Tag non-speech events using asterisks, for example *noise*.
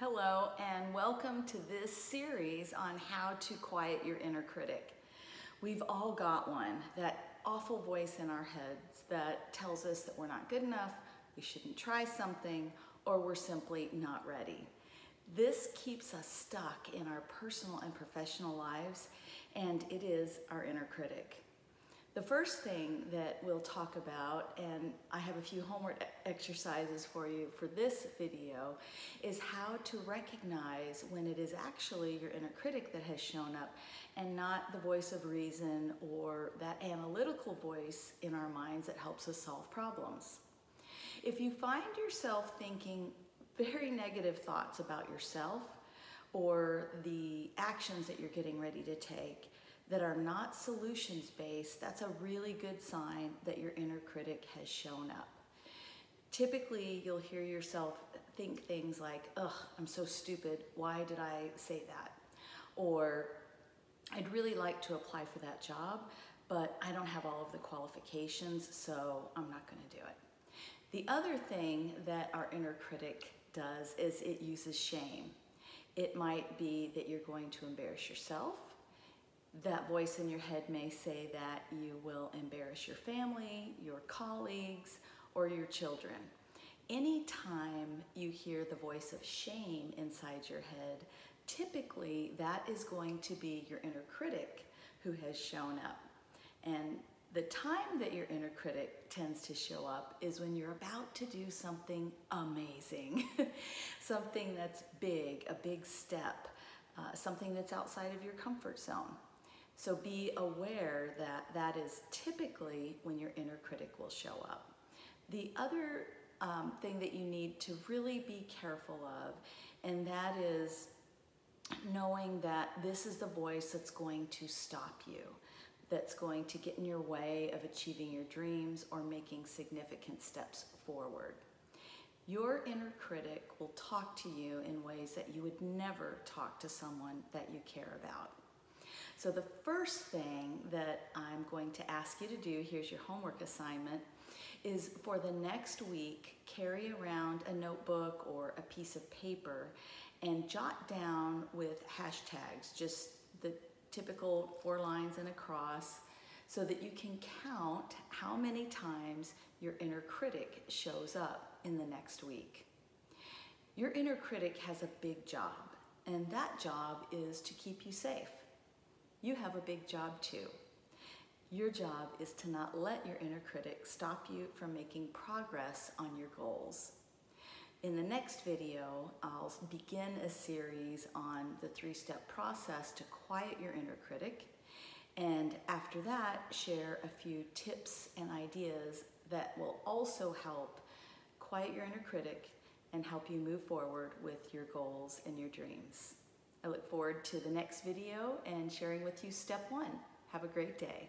Hello, and welcome to this series on how to quiet your inner critic. We've all got one, that awful voice in our heads that tells us that we're not good enough, we shouldn't try something, or we're simply not ready. This keeps us stuck in our personal and professional lives, and it is our inner critic. The first thing that we'll talk about, and I have a few homework exercises for you for this video, is how to recognize when it is actually your inner critic that has shown up and not the voice of reason or that analytical voice in our minds that helps us solve problems. If you find yourself thinking very negative thoughts about yourself or the actions that you're getting ready to take, that are not solutions based, that's a really good sign that your inner critic has shown up. Typically, you'll hear yourself think things like, ugh, I'm so stupid, why did I say that? Or, I'd really like to apply for that job, but I don't have all of the qualifications, so I'm not gonna do it. The other thing that our inner critic does is it uses shame. It might be that you're going to embarrass yourself, that voice in your head may say that you will embarrass your family, your colleagues, or your children. Anytime you hear the voice of shame inside your head, typically that is going to be your inner critic who has shown up. And the time that your inner critic tends to show up is when you're about to do something amazing, *laughs* something that's big, a big step, uh, something that's outside of your comfort zone. So be aware that that is typically when your inner critic will show up. The other um, thing that you need to really be careful of, and that is knowing that this is the voice that's going to stop you, that's going to get in your way of achieving your dreams or making significant steps forward. Your inner critic will talk to you in ways that you would never talk to someone that you care about. So the first thing that I'm going to ask you to do, here's your homework assignment, is for the next week, carry around a notebook or a piece of paper and jot down with hashtags, just the typical four lines and a cross, so that you can count how many times your inner critic shows up in the next week. Your inner critic has a big job, and that job is to keep you safe you have a big job too. Your job is to not let your inner critic stop you from making progress on your goals. In the next video, I'll begin a series on the three-step process to quiet your inner critic. And after that, share a few tips and ideas that will also help quiet your inner critic and help you move forward with your goals and your dreams. I look forward to the next video and sharing with you step one. Have a great day.